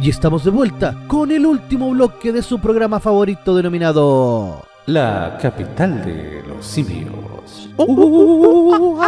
Y estamos de vuelta con el último bloque de su programa favorito denominado... La capital de los simios. Uh,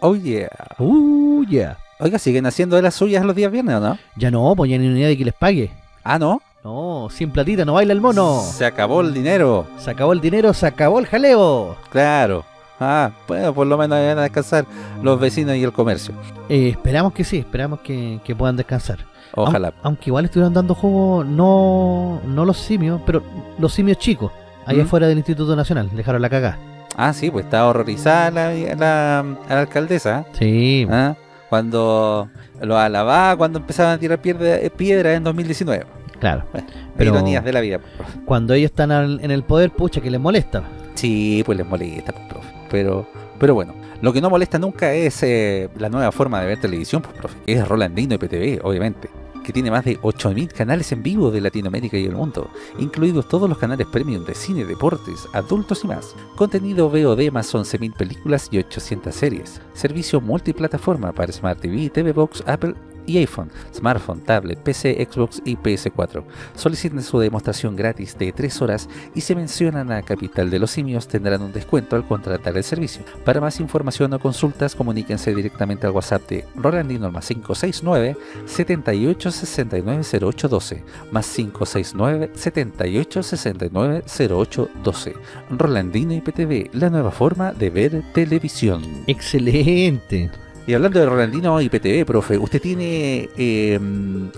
Oh yeah. uh, yeah. Oiga, ¿siguen haciendo de las suyas los días viernes o no? Ya no, pues ya ni unidad de que les pague. Ah, ¿no? No, sin platita no baila el mono. Se acabó el dinero. Se acabó el dinero, se acabó el jaleo. Claro. Ah, bueno, por lo menos van a descansar los vecinos y el comercio. Eh, esperamos que sí, esperamos que, que puedan descansar. Ojalá. Aun- aunque igual estuvieran dando juego, no, no los simios, pero los simios chicos, allá ¿Mm? afuera del Instituto Nacional, dejaron la cagada. Ah, sí, pues está horrorizada la, la, la alcaldesa. Sí, ¿ah? Cuando lo alababa, cuando empezaban a tirar piedra, piedra en 2019. claro. Bueno, Pero- Ironías de la vida. profe. Cuando ellos están al- en el poder, pucha, que les molesta. Sí, pues les molesta, pues, profe. Pero, pero bueno, lo que no molesta nunca es eh, la nueva forma de ver televisión, pues, profe. que Es Rolandino IPTV, obviamente. Que tiene más de 8.000 canales en vivo de Latinoamérica y el mundo, incluidos todos los canales premium de cine, deportes, adultos y más. Contenido VOD más 11.000 películas y 800 series. Servicio multiplataforma para Smart TV, TV Box, Apple y iPhone, smartphone, tablet, PC, Xbox y PS4. Soliciten su demostración gratis de 3 horas y si mencionan a Capital de los Simios tendrán un descuento al contratar el servicio. Para más información o consultas comuníquense directamente al WhatsApp de Rolandino más 569 78 69 08 12 más 569 78 69 08 12 Rolandino IPTV, la nueva forma de ver televisión. Excelente. Y hablando de Rolandino IPTV, profe, usted tiene eh,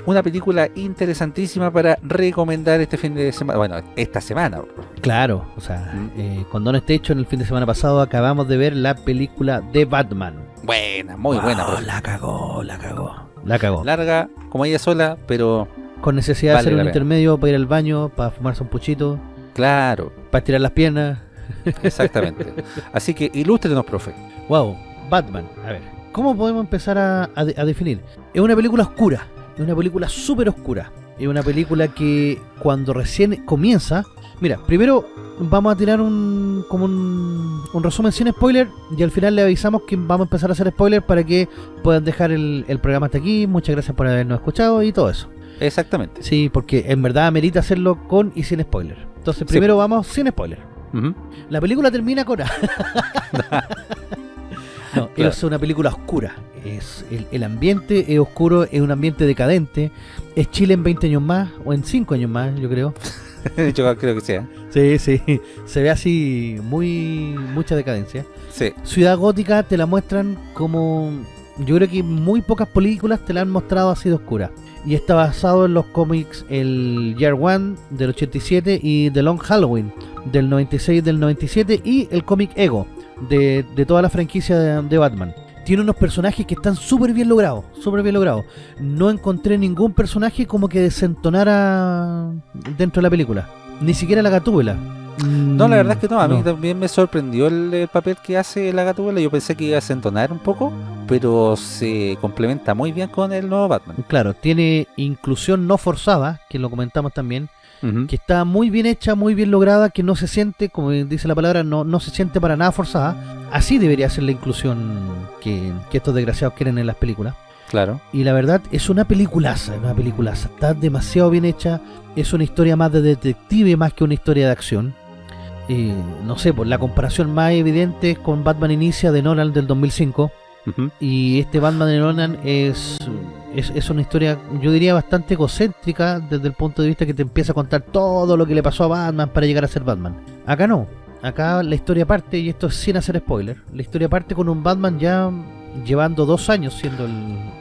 una película interesantísima para recomendar este fin de semana, bueno, esta semana. Claro, o sea, Mm. eh, con Don este hecho, en el fin de semana pasado acabamos de ver la película de Batman. Buena, muy buena, profe. La cagó, la cagó. La cagó. Larga, como ella sola, pero Con necesidad Vale de hacer un pena. intermedio para ir al baño, para fumarse un puchito, claro, para estirar las piernas. exactamente. Así que ilústrenos, profe. Wow, Batman. A ver, ¿cómo podemos empezar a, a de- a definir? Es una película oscura, es una película súper oscura. Es una película que cuando recién comienza... Mira, primero vamos a tirar un como un, un resumen sin spoiler y al final le avisamos que vamos a empezar a hacer spoiler para que puedan dejar el, el programa hasta aquí. Muchas gracias por habernos escuchado y todo eso. Exactamente. Sí, porque en verdad amerita hacerlo con y sin spoiler. Entonces primero vamos sin spoiler. La película termina con... no, Claro. es una película oscura. Es el, el ambiente es oscuro, es un ambiente decadente. Es Chile en 20 años más, o en 5 años más, yo creo. Yo creo que sea. Sí, sí. Se ve así muy mucha decadencia. Sí, Ciudad Gótica te la muestran como... Yo creo que muy pocas películas te la han mostrado así de oscura. Y está basado en los cómics el Year One del 87 y The Long Halloween del 96 y del 97 y el cómic Ego de, de toda la franquicia de, de Batman. Tiene unos personajes que están súper bien logrados, súper bien logrados. No encontré ningún personaje como que desentonara dentro de la película. Ni siquiera la gatúbela. No, la verdad es que no, a mí No. también me sorprendió el, el papel que hace la gatúbela. Yo pensé que iba a desentonar un poco, pero se complementa muy bien con el nuevo Batman. Claro, tiene inclusión no forzada, que lo comentamos también, Que está muy bien hecha, muy bien lograda, que no se siente, como dice la palabra, no, no se siente para nada forzada. Así debería ser la inclusión que, que estos desgraciados quieren en las películas. Claro. Y la verdad es una peliculaza, es una peliculaza. Está demasiado bien hecha, es una historia más de detective más que una historia de acción. Eh, no sé, pues la comparación más evidente es con Batman Inicia de Nolan del 2005. Ujú. Y este Batman de Nolan es, es, es una historia, yo diría, bastante egocéntrica desde el punto de vista que te empieza a contar todo lo que le pasó a Batman para llegar a ser Batman. Acá no. Acá la historia parte, y esto es sin hacer spoiler, la historia parte con un Batman ya llevando dos años siendo el,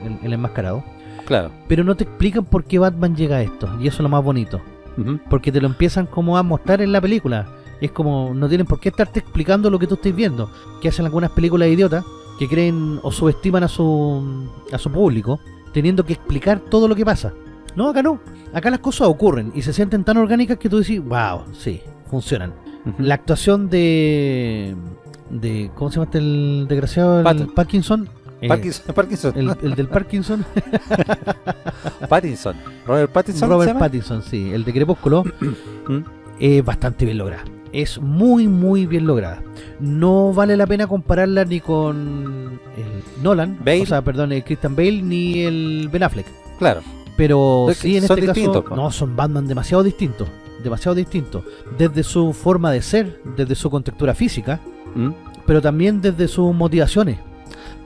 el- el enmascarado. Claro. Pero no te explican por qué Batman llega a esto, y eso es lo más bonito. Porque te lo empiezan como a mostrar en la película. Es como, no tienen por qué estarte explicando lo que tú estás viendo. Que hacen algunas películas idiotas que creen o subestiman a su, a su público, teniendo que explicar todo lo que pasa. No, acá no. Acá las cosas ocurren y se sienten tan orgánicas que tú decís, wow, sí, funcionan. La actuación de. de ¿Cómo se llama este el desgraciado? El. Parkinson. Eh, Parkinson, Parkinson. el, el del Parkinson. Pattinson. Robert Pattinson. ¿se Robert? Pattinson, sí, el de Crepúsculo. Mm. es bastante bien lograda. Es muy muy bien lograda. No vale la pena compararla ni con el Nolan, Bale. o sea, perdón, el Christian Bale ni el Ben Affleck. Claro. Pero Es sí, en este caso, no, son Batman demasiado distintos. Demasiado distintos. Desde su forma de ser, desde su contextura física, ¿Mm? pero también desde sus motivaciones.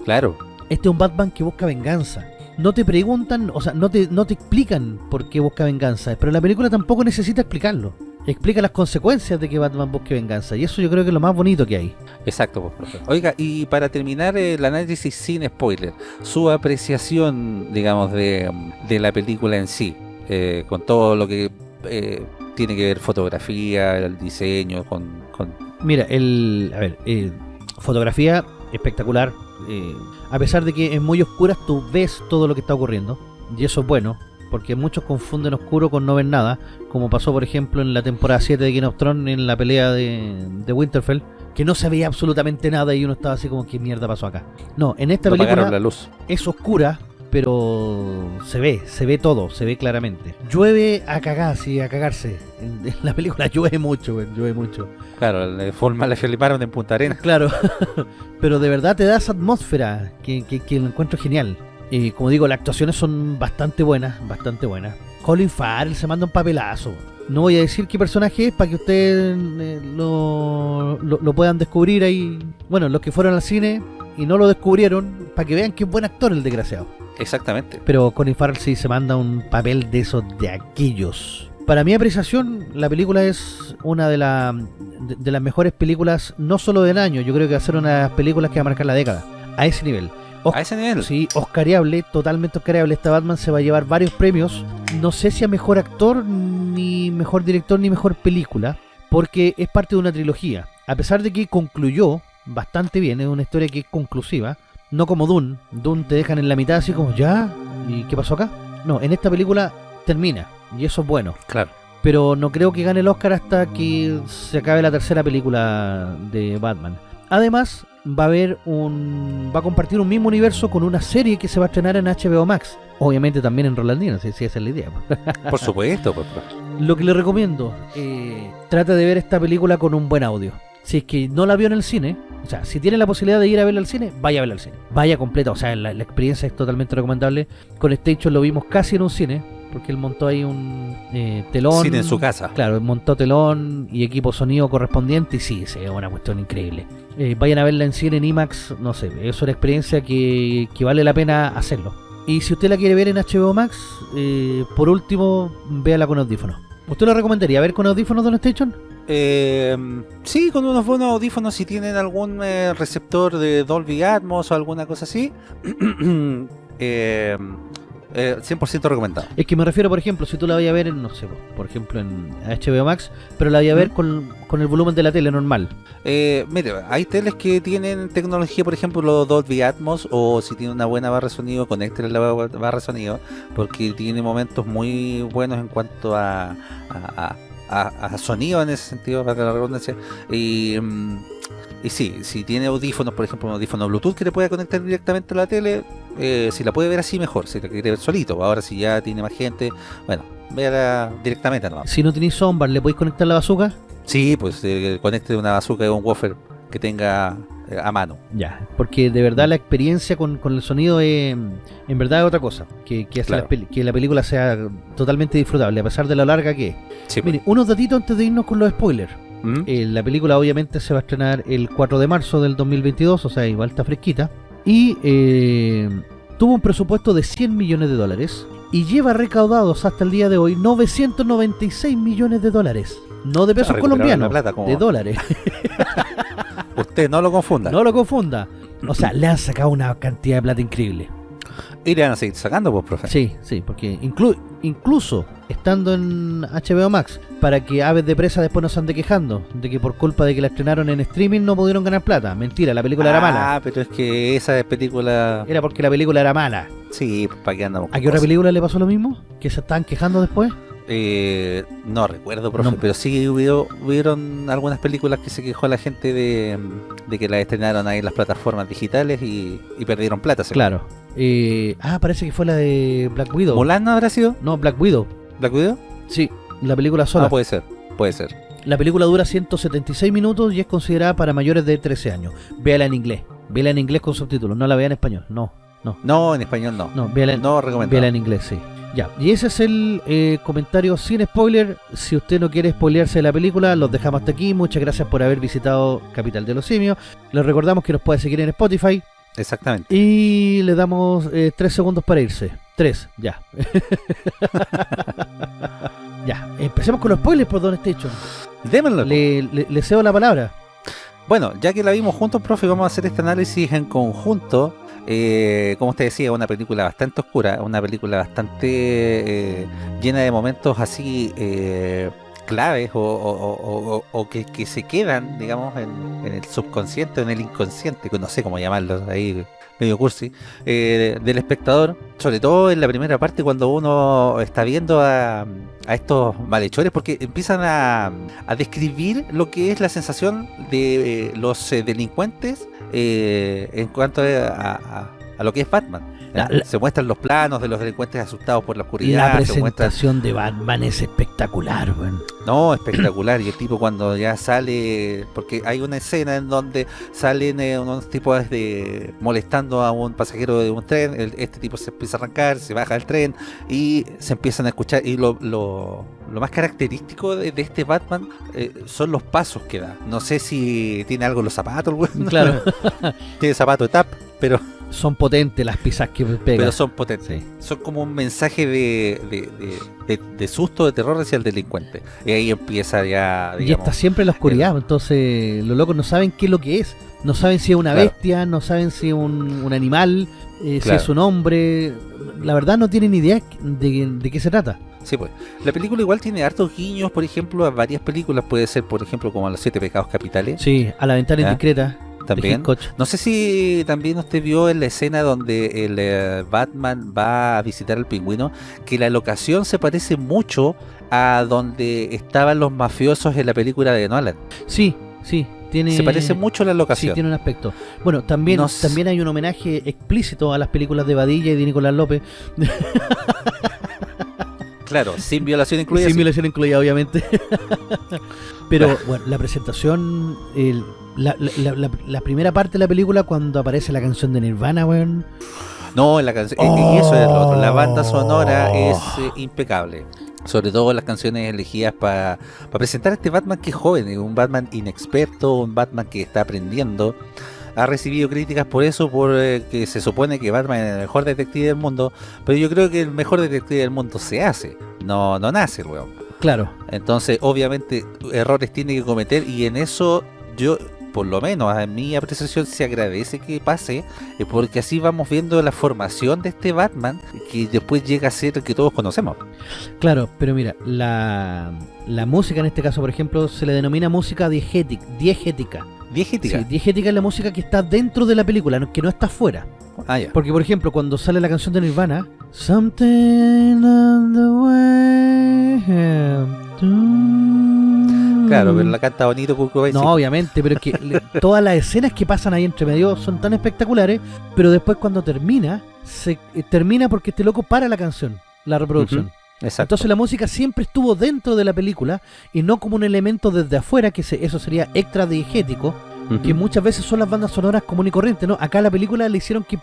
Claro. Este es un Batman que busca venganza. No te preguntan, o sea, no te, no te explican por qué busca venganza, pero la película tampoco necesita explicarlo. Explica las consecuencias de que Batman busque venganza, y eso yo creo que es lo más bonito que hay. Exacto, pues, profe. Oiga, y para terminar el análisis sin spoiler, su apreciación, digamos, de, de la película en sí, eh, con todo lo que eh, tiene que ver fotografía, el diseño, con... con- Mira, el, a ver, eh, fotografía espectacular. eh, a pesar de que en muy oscuras tú ves todo lo que está ocurriendo, y eso es bueno, porque muchos confunden oscuro con no ver nada, como pasó por ejemplo en la temporada 7 de Game of Thrones en la pelea de, de Winterfell, que no se veía absolutamente nada y uno estaba así como, ¿qué mierda pasó acá? No, en esta no película la luz. es oscura, pero se ve, se ve todo, se ve claramente. Llueve a cagar, sí, a cagarse. En, en la película llueve mucho, llueve mucho. Claro, le forma la filmaron en Punta Arenas. Claro, pero de verdad te da esa atmósfera que, que, que lo encuentro genial. Y como digo, las actuaciones son bastante buenas, bastante buenas. Colin Farrell se manda un papelazo. No voy a decir qué personaje es para que ustedes eh, lo, lo, lo puedan descubrir ahí. Bueno, los que fueron al cine y no lo descubrieron, para que vean que es buen actor el desgraciado. Exactamente. Pero Colin Farrell sí se manda un papel de esos de aquellos. Para mi apreciación, la película es una de, la- de, de las mejores películas, no solo del año, yo creo que va a ser una de las películas que va a marcar la década. A ese nivel. Os- A ese nivel. Sí, Oscariable, totalmente Oscariable. Esta Batman se va a llevar varios premios. No sé si a mejor actor, ni mejor director, ni mejor película, porque es parte de una trilogía. A pesar de que concluyó bastante bien, es una historia que es conclusiva, no como Dune. Dune te dejan en la mitad así como, ¿ya? ¿Y qué pasó acá? No, en esta película termina, y eso es bueno. Claro. Pero no creo que gane el Oscar hasta que se acabe la tercera película de Batman. Además, va a haber un. va a compartir un mismo universo con una serie que se va a estrenar en HBO Max. Obviamente también en Rolandino, si, si esa es la idea. Por supuesto, pues, profe. Lo que le recomiendo, eh, trata de ver esta película con un buen audio. Si es que no la vio en el cine, o sea, si tiene la posibilidad de ir a verla al cine, vaya a verla al cine. Vaya completa, o sea, la, la experiencia es totalmente recomendable. Con Station lo vimos casi en un cine, porque él montó ahí un eh, telón. Cine en su casa. Claro, montó telón y equipo sonido correspondiente y sí, es una cuestión increíble. Eh, vayan a verla en cine en IMAX, no sé, es una experiencia que, que vale la pena hacerlo. Y si usted la quiere ver en HBO Max, eh, por último, véala con audífonos. ¿Usted lo recomendaría ver con audífonos Don Station? Eh, sí, con unos buenos audífonos, si tienen algún eh, receptor de Dolby Atmos o alguna cosa así, eh, eh, 100% recomendado. Es que me refiero, por ejemplo, si tú la vayas a ver, en, no sé, por ejemplo en HBO Max, pero la vayas a ver ¿Mm? con, con el volumen de la tele normal. Eh, mire, hay teles que tienen tecnología, por ejemplo, los Dolby Atmos, o si tiene una buena barra de sonido, conéctele la ba- barra de sonido, porque tiene momentos muy buenos en cuanto a, a, a- a- a sonido en ese sentido, para la redundancia. Y, mm, y sí, si tiene audífonos, por ejemplo, un audífono Bluetooth que le pueda conectar directamente a la tele, eh, si la puede ver así, mejor. Si la quiere ver solito, ahora si ya tiene más gente, bueno, véala directamente nomás. Si no tenéis soundbar, ¿le podéis conectar la bazooka? Sí, pues eh, conecte una bazooka o un woofer que tenga eh, a mano. Ya, porque de verdad la experiencia con, con el sonido es, en verdad es otra cosa, que, que hace Claro. la peli- que la película sea totalmente disfrutable, a pesar de lo larga que es. Sí, pues. Mire, unos datitos antes de irnos con los spoilers. ¿Mm? Eh, la película obviamente se va a estrenar el 4 de marzo del 2022, o sea, igual está fresquita. Y eh, tuvo un presupuesto de 100 millones de dólares y lleva recaudados hasta el día de hoy 996 millones de dólares. No de pesos recuperaron colombianos, la plata, ¿cómo de dólares. Usted no lo confunda. no lo confunda. O sea, le han sacado una cantidad de plata increíble. Y le van a seguir sacando, pues, profe. Sí, sí, porque inclu- incluso estando en HBO Max, para que Aves de Presa después no se ande quejando de que por culpa de que la estrenaron en streaming no pudieron ganar plata. Mentira, la película era mala. Ah, pero es que esa película. Era porque la película era mala. Sí, pues, ¿para qué andamos? ¿A qué otra película le pasó lo mismo? ¿Que se estaban quejando después? Eh, no recuerdo, profe, No. pero sí hubo, hubieron algunas películas que se quejó la gente de, de que las estrenaron ahí en las plataformas digitales y, y perdieron plata. según. Claro. Eh, ah, parece que fue la de Black Widow. ¿Mulan no habrá sido? No, Black Widow. ¿Black Widow? Sí, la película sola. Ah, puede ser, puede ser. La película dura 176 minutos y es considerada para mayores de 13 años. Véala en inglés. Véala en inglés con subtítulos. No la vea en español. No, no. No, en español no. No, véala No véala en inglés, sí. Ya, y ese es el eh, comentario sin spoiler. Si usted no quiere spoilearse de la película, los dejamos hasta aquí. Muchas gracias por haber visitado Capital de los Simios. Les recordamos que nos puede seguir en Spotify. Exactamente. Y le damos eh, tres segundos para irse. Tres, ya. ya, empecemos con los spoilers por Don Station. Démoslo. Le, le, le cedo la palabra. Bueno, ya que la vimos juntos, profe, vamos a hacer este análisis en conjunto. Eh, como usted decía, una película bastante oscura, una película bastante eh, llena de momentos así claves o, que, se quedan, digamos, en, el subconsciente o en el inconsciente, que no sé cómo llamarlo, ahí medio cursi, eh, del espectador, sobre todo en la primera parte cuando uno está viendo a, a estos malhechores, porque empiezan a, a describir lo que es la sensación de eh, los eh, delincuentes eh, en cuanto a- a lo que es Batman. La- se muestran los planos de los delincuentes asustados por la oscuridad. La presentación de Batman es espectacular, weón. no, espectacular. Y el tipo cuando ya sale, porque hay una escena en donde salen eh, unos tipos de molestando a un pasajero de un tren, el- este tipo se empieza a arrancar, se baja del tren y se empiezan a escuchar. Y lo, lo, lo más característico de, de este Batman eh, son los pasos que da. No sé si tiene algo en los zapatos, weón. Claro, tiene zapato de tap, pero, son potentes las pizzas que pegan. pero son potentes. Sí. Son como un mensaje de, de, de- susto, de terror hacia el delincuente. Y ahí empieza ya, Y está siempre en la oscuridad, entonces los locos no saben qué es lo que es. No saben si es una Claro. bestia, no saben si es un, un animal, eh, Claro. si es un hombre. La verdad no tienen idea de, de qué se trata. Sí, pues. La película igual tiene hartos guiños, por ejemplo, a varias películas. Puede ser, por ejemplo, como a los siete pecados capitales. Sí, a la ventana indiscreta. También. No sé si también usted vio en la escena donde el eh, Batman va a visitar al pingüino, que la locación se parece mucho a donde estaban los mafiosos en la película de Nolan. Sí, sí. Tiene, Se parece mucho la Sí, locación. tiene un aspecto. Bueno, también, también hay un homenaje explícito a las películas de Badilla y de Nicolás López. Claro, sin violación incluida. Sin sí. violación incluida, obviamente. Pero bueno, la presentación, el- la, la- la- la- primera parte de la película cuando aparece la canción de Nirvana, weón. No, la canción. y eso es lo otro. La banda sonora Oh. es eh, impecable. Sobre todo las canciones elegidas para presentar a este Batman que es joven, eh, un Batman inexperto, un Batman que está aprendiendo. Ha recibido críticas por eso, por eh, que se supone que Batman es el mejor detective del mundo, pero yo creo que el mejor detective del mundo se hace, no, no nace, weón. Claro, Entonces, obviamente, errores tiene que cometer y en eso yo, por lo menos a mi apreciación, se agradece que pase, eh, porque así vamos viendo la formación de este Batman que después llega a ser el que todos conocemos. claro, pero mira, la, la música en este caso, por ejemplo, se le denomina música diegética. diegética. Diegética. Sí, diegética es la música que está dentro de la película, que no está fuera. Ah. Porque, por ejemplo, cuando sale la canción de Nirvana, Something on the way Claro, pero la canta bonito Kurt No, sí. obviamente, pero es que le- todas las escenas que pasan ahí entre medio son tan espectaculares, pero después cuando termina, se eh, termina porque este loco para la canción, la reproducción. Exacto. Entonces la música siempre estuvo dentro de la película y no como un elemento desde afuera, que se- eso sería extra diegético, Ujú. que muchas veces son las bandas sonoras común y corriente, ¿no? Acá la película le hicieron que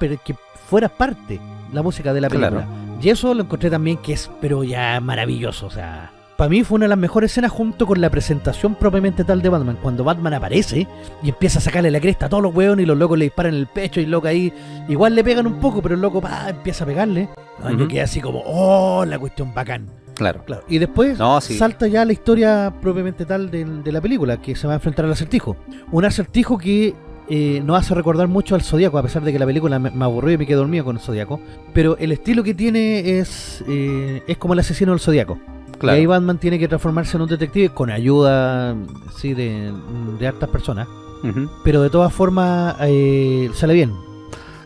fuera parte la música de la película. Y eso lo encontré también que es, pero ya maravilloso, o sea... Para mí fue una de las mejores escenas junto con la presentación propiamente tal de Batman. Cuando Batman aparece y empieza a sacarle la cresta a todos los hueones y los locos le disparan en el pecho y el loco ahí igual le pegan un poco, pero el loco pa, empieza a pegarle. Ah, Yo quedé así como, oh, la cuestión bacán. Claro. Claro. Y después No, sí. salta ya la historia propiamente tal de, de la película, que se va a enfrentar al acertijo. Un acertijo que eh, nos hace recordar mucho al Zodíaco, a pesar de que la película me, me aburrió y me quedé dormido con el Zodíaco. Pero el estilo que tiene es, eh, es como el asesino del Zodíaco. Claro. Y ahí Batman tiene que transformarse en un detective con ayuda sí, de, de hartas personas. Pero de todas formas eh, sale bien.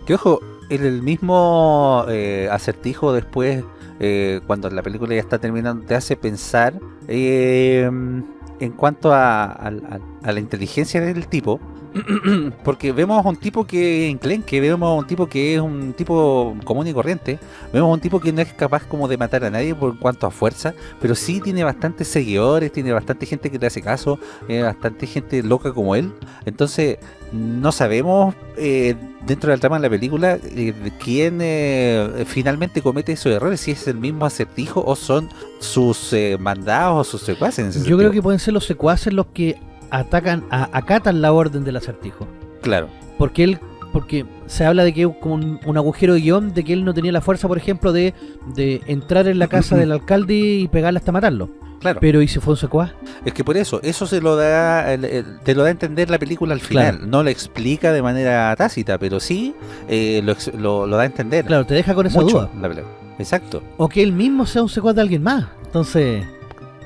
Que ojo, el, el mismo eh, acertijo después, eh, cuando la película ya está terminando, te hace pensar en cuanto a, a la inteligencia del tipo. porque vemos a un tipo que enclenque, vemos a un tipo que es un tipo común y corriente, vemos a un tipo que no es capaz como de matar a nadie por cuanto a fuerza, pero sí tiene bastantes seguidores, tiene bastante gente que le hace caso, eh, bastante gente loca como él, entonces no sabemos eh, dentro del trama de la película eh, quién eh, finalmente comete esos errores, si es el mismo acertijo o son sus eh, mandados o sus secuaces. Yo sentido. creo que pueden ser los secuaces los que atacan, a- acatan la orden del acertijo. Claro, Porque él, porque se habla de que es como un, un agujero de guion, de que él no tenía la fuerza, por ejemplo, de, de entrar en la casa del alcalde y pegarle hasta matarlo. claro. Pero ¿y si fue un secuaz? Es que por eso, eso se lo da, el- el- te lo da a entender la película al final. Claro. No lo explica de manera tácita, pero sí eh, lo, lo- lo da a entender. Claro, te deja con esa mucho duda. la. Exacto. O que él mismo sea un secuaz de alguien más. Entonces,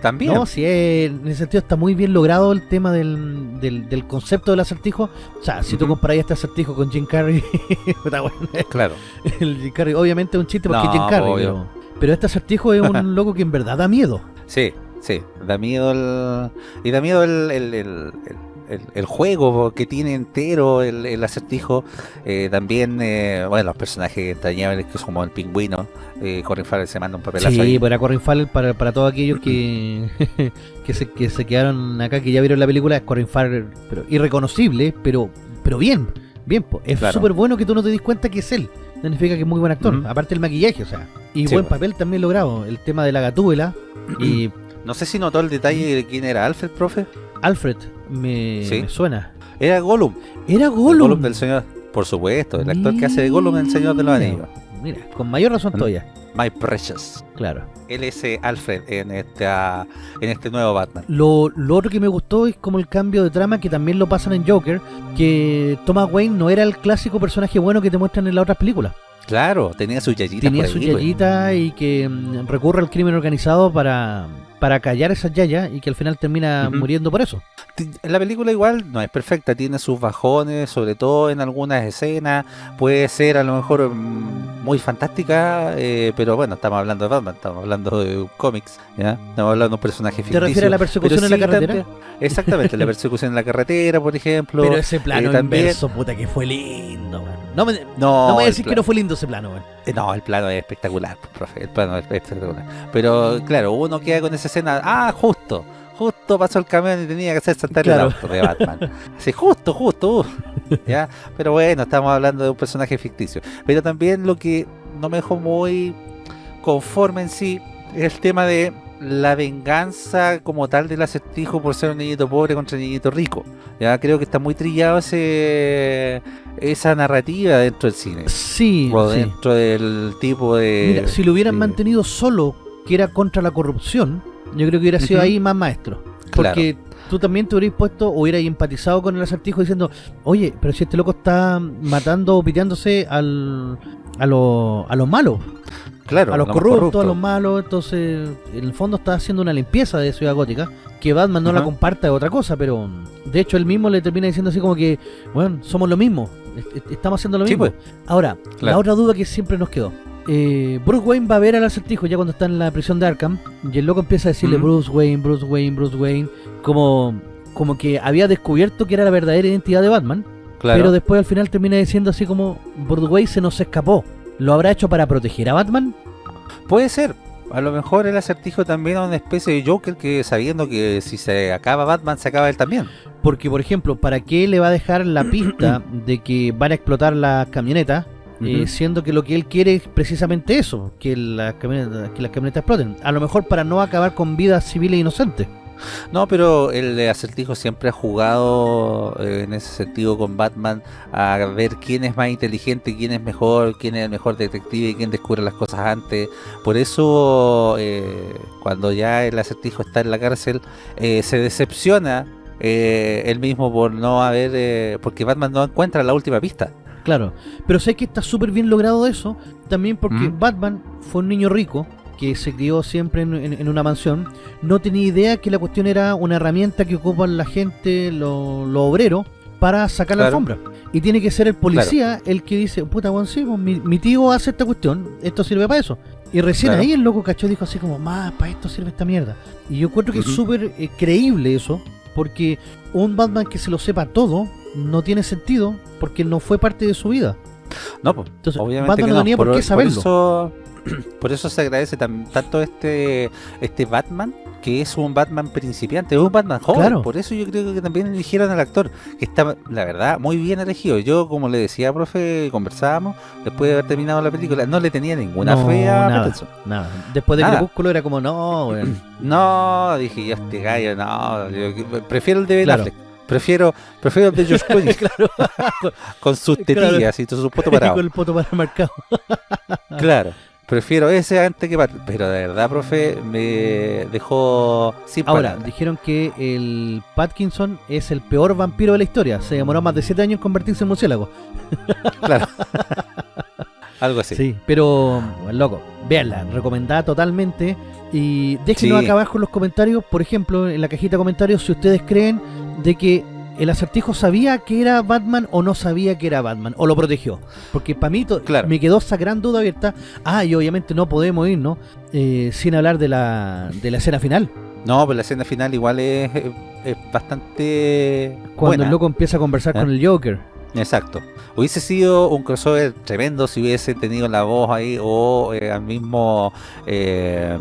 También. no, si es- en ese sentido está muy bien logrado el tema del, del, del concepto del acertijo. O sea, si tú Ujú. comparáis este acertijo con Jim Carrey, puta, bueno, Claro. el Jim Carrey obviamente es un chiste porque No, es Jim Carrey, pero, pero este acertijo es un loco que en verdad da miedo. Sí, sí. Da miedo el. Y da miedo el. el, el- el- el- el juego que tiene entero el, el acertijo eh, también eh, bueno los personajes entrañables que son como el pingüino eh, Colin Farrell se manda un papelazo Sí, ahí para Corin Farrell, para, para todos aquellos que, que, se, que se quedaron acá, que ya vieron la película, es Corin Farrell, pero irreconocible, pero pero bien, bien. Es Claro. súper bueno que tú no te des cuenta que es él. Significa que es muy buen actor. Aparte el maquillaje, o sea. Y Sí, buen papel también logrado. El tema de la gatúbela. y no sé si notó el detalle de quién era Alfred profe Alfred me, Sí. me suena. era Gollum Era Gollum. Gollum del señor, por supuesto, el actor que hace de Gollum en El Señor de los Anillos. Mira, con mayor razón todavía. My Precious. Claro. Él es eh, Alfred en esta en este nuevo Batman. Lo, lo otro que me gustó es como el cambio de trama que también lo pasan en Joker, que Thomas Wayne no era el clásico personaje bueno que te muestran en las otras películas. Claro, tenía su yayita Tenía por su ahí, pues. yayita y que mm, recurre al crimen organizado para, para callar esas yayas y que al final termina muriendo por eso. La película igual no es perfecta, tiene sus bajones, sobre todo en algunas escenas. Puede ser a lo mejor mm, muy fantástica, eh, pero bueno, estamos hablando de Batman, estamos hablando de cómics, ¿ya? Estamos hablando de un personaje ¿Te ficticio. refieres a la persecución en la carretera? también- exactamente, la persecución en la carretera, por ejemplo. Pero ese plano eh, también- inverso, puta, que fue lindo, man. No me, no, no me voy a el decir pla- que no fue lindo ese plano, man. Eh, No, el plano es espectacular, profe. El plano es espectacular. Pero claro, uno queda con esa escena. Ah, justo. Justo pasó el camión y tenía que hacer saltar Claro. el auto de Batman. Sí, justo, justo. uh, ¿Ya? Pero bueno, estamos hablando de un personaje ficticio. Pero también lo que no me dejó muy conforme en sí es el tema de la venganza como tal del acertijo por ser un niñito pobre contra un niñito rico. Ya creo que está muy trillado ese esa narrativa dentro del cine Sí, o sí. dentro del tipo de... Mira, si lo hubieran de- mantenido solo, que era contra la corrupción, yo creo que hubiera sido ahí más maestro. Claro. Porque tú también te hubieras puesto hubieras empatizado con el acertijo diciendo, oye, pero si este loco está matando o piteándose al, a los a los malos, claro, a los corruptos, corrupto. a los malos, entonces en el fondo está haciendo una limpieza de Ciudad Gótica, que Batman no la comparta es otra cosa, pero de hecho él mismo le termina diciendo así como que, bueno, somos lo mismo, est- est- estamos haciendo lo Sí, mismo. pues. Ahora, la otra duda que siempre nos quedó. Eh, Bruce Wayne va a ver al acertijo ya cuando está en la prisión de Arkham y el loco empieza a decirle. Bruce Wayne, Bruce Wayne, Bruce Wayne, como, como que había descubierto que era la verdadera identidad de Batman, Claro. pero después al final termina diciendo así como Bruce Wayne se nos escapó. ¿Lo habrá hecho para proteger a Batman? Puede ser. A lo mejor el acertijo también es una especie de Joker que sabiendo que si se acaba Batman, se acaba él también. Porque, por ejemplo, ¿para qué le va a dejar la pista de que van a explotar las camionetas? eh, siendo que lo que él quiere es precisamente eso, que las, camionetas, que las camionetas exploten. A lo mejor para no acabar con vidas civiles inocentes. No, pero el acertijo siempre ha jugado eh, en ese sentido con Batman a ver quién es más inteligente, quién es mejor, quién es el mejor detective y quién descubre las cosas antes. Por eso, eh, cuando ya el acertijo está en la cárcel, eh, se decepciona él mismo por no haber, porque Batman no encuentra la última pista. Claro. Pero sé que está súper bien logrado eso, también porque Mm. Batman fue un niño rico que se crió siempre en, en- en una mansión, no tenía idea que la cuestión era una herramienta que ocupan la gente, los lo obreros, para sacar la alfombra. Y tiene que ser el policía el que dice, puta, bueno, sí, pues, mi, mi tío hace esta cuestión, esto sirve para eso. Y recién Claro. ahí el loco cachó dijo así como, más, para esto sirve esta mierda. Y yo encuentro que es súper eh, creíble eso, porque un Batman que se lo sepa todo no tiene sentido porque no fue parte de su vida. No, pues, Entonces, obviamente Batman que no no. tenía por, qué saberlo. Por eso, por eso se agradece tan- tanto este este Batman, que es un Batman principiante, es un Batman joven. Claro. Por eso yo creo que también eligieron al actor, que está, la verdad, muy bien elegido. Yo, como le decía, profe, conversábamos, después de haber terminado la película, no le tenía ninguna No, fe a nada. Pattinson. Nada. Después de Nada. Crepúsculo era como, no, weón. No, dije yo, este gallo, no, yo prefiero el de Ben Claro. Prefiero, prefiero el de George Clooney claro. con sus Claro. tetillas y todo su poto parado. Con el poto para marcado. Claro, prefiero ese antes que Pero de verdad, profe, me dejó sin Ahora, dijeron que el Patkinson es el peor vampiro de la historia. Se demoró más de 7 años en convertirse en murciélago. Claro. Algo así. Sí, pero, bueno, loco, véanla, recomendada totalmente. Y déjenos Sí. acá abajo en los comentarios, por ejemplo, en la cajita de comentarios, si ustedes creen de que el acertijo sabía que era Batman o no sabía que era Batman, o lo protegió. Porque para mí Claro. me quedó esa gran duda abierta. Ah, y obviamente no podemos irnos eh, sin hablar de la, de la escena final. No, pero la escena final igual es, es bastante Cuando buena. el loco empieza a conversar ¿Eh? con el Joker. Exacto. Hubiese sido un crossover tremendo si hubiese tenido la voz ahí o eh, al mismo eh,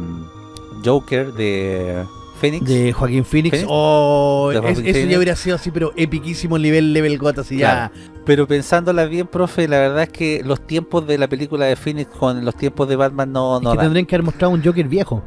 Joker de Phoenix. De Joaquín Phoenix. Phoenix. Oh, es- eso ya hubiera sido así, pero epiquísimo nivel level got así ya. Pero pensándola bien, profe, la verdad es que los tiempos de la película de Phoenix con los tiempos de Batman no, Es no que dan. tendrían que haber mostrado un Joker viejo.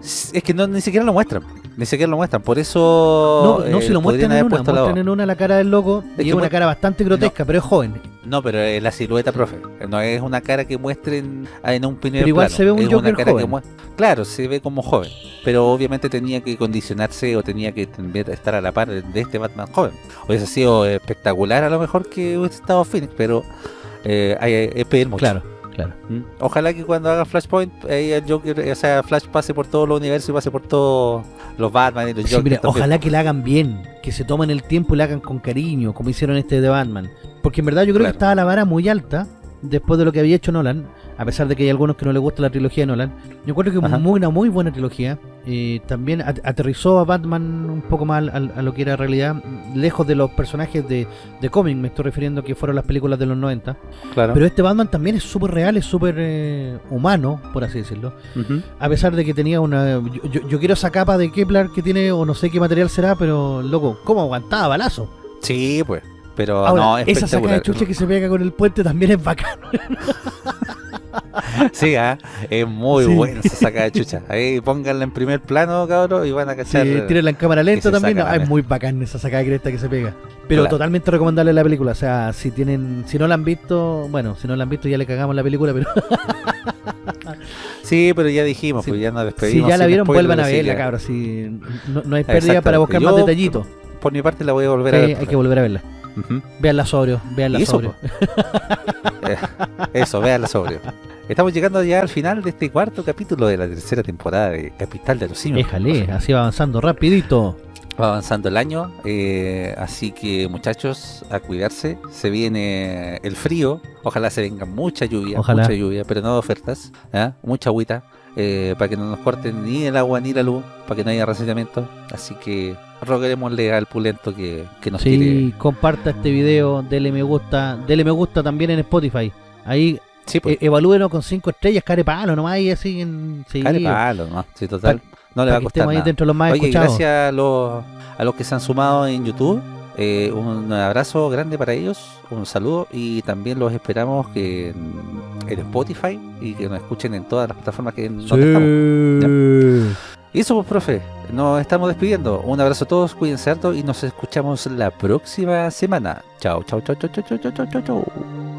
Es que no, ni siquiera lo muestran. Ni siquiera lo muestran. Por eso. No, no eh, si lo muestran en una, muestran en una la cara del loco Es y que es una cara bastante grotesca, pero es joven. No, pero es la silueta, profe. No es una cara que muestren en un primer Pero igual plano. se ve un Es una Joker cara que joven. mue- Claro, se ve como joven. Pero obviamente tenía que condicionarse o tenía que estar a la par de, de este Batman joven. Hubiese sido espectacular a lo mejor que hubiese estado Phoenix, pero eh, hay- es pedir mucho. Claro, claro. ¿Mm? Ojalá que cuando haga Flashpoint, ahí el Joker, o sea, Flash pase por todo el universo y pase por todos los Batman y los Sí, Joker. mira, ojalá que la hagan bien, que se tomen el tiempo y la hagan con cariño, como hicieron este de Batman. Porque en verdad yo creo Claro. que estaba la vara muy alta después de lo que había hecho Nolan, a pesar de que hay algunos que no les gusta la trilogía de Nolan. Yo creo que es muy, una muy buena trilogía. Eh, también at- aterrizó a Batman un poco más a lo que era realidad, lejos de los personajes de, de cómic, me estoy refiriendo que fueron las películas de los 90. Claro. Pero este Batman también es súper real, es súper eh, humano, por así decirlo. A pesar de que tenía una... Yo, yo- yo quiero esa capa de Kepler que tiene, o no sé qué material será, pero loco, ¿cómo aguantaba balazo? Sí, pues. Pero Ahora, no, es esa sacada de chucha que se pega con el puente también es bacano. Sí, ah, es muy Sí. buena esa sacada de chucha. Ahí pónganla en primer plano, cabrón, y van a Sí, cachar. tírenla en cámara lenta también. saca es muy bacán esa sacada de cresta que se pega. Pero Claro. totalmente recomendable la película. O sea, si tienen, si no la han visto, bueno, si no la han visto ya le cagamos la película, pero Sí, pero ya dijimos, Sí. pues ya nos si despedimos. ya la vieron, vuelvan a verla, cabros. Si no, no hay pérdida para buscar más Yo- detallitos. Por mi parte la voy a volver a Sí, ver. hay que volver a verla. Veanla sobrio, veanla eso, sobrio. Eh, Eso, véanla sobrio. Estamos llegando ya al final de este cuarto capítulo de la tercera temporada de Capital de los Simios. Déjale, así va avanzando rapidito. Va avanzando el año, eh, así que muchachos, a cuidarse. Se viene el frío, ojalá se venga mucha lluvia, Ojalá. mucha lluvia, pero no de ofertas, ¿ah? mucha agüita, eh, para que no nos corten ni el agua ni la luz, para que no haya racionamiento. Así que roguémosle al pulento que, que nos Sí, tire. comparta este video, dele me gusta, dele me gusta también en Spotify. Ahí Sí, pues, eh, evalúenos con cinco estrellas, care palo nomás y así en sí, care palo, ¿no? Sí, total. no le va a costar estemos ahí nada. dentro de los más Oye, escuchados. gracias a los, a los que se han sumado en YouTube. Eh, un abrazo grande para ellos, un saludo y también los esperamos que en, en Spotify y que nos escuchen en todas las plataformas que nos estamos. Y eso pues, profe, nos estamos despidiendo. Un abrazo a todos, cuídense harto y nos escuchamos la próxima semana. Chao, chao, chao, chao, chao, chao, chao, chao, chao.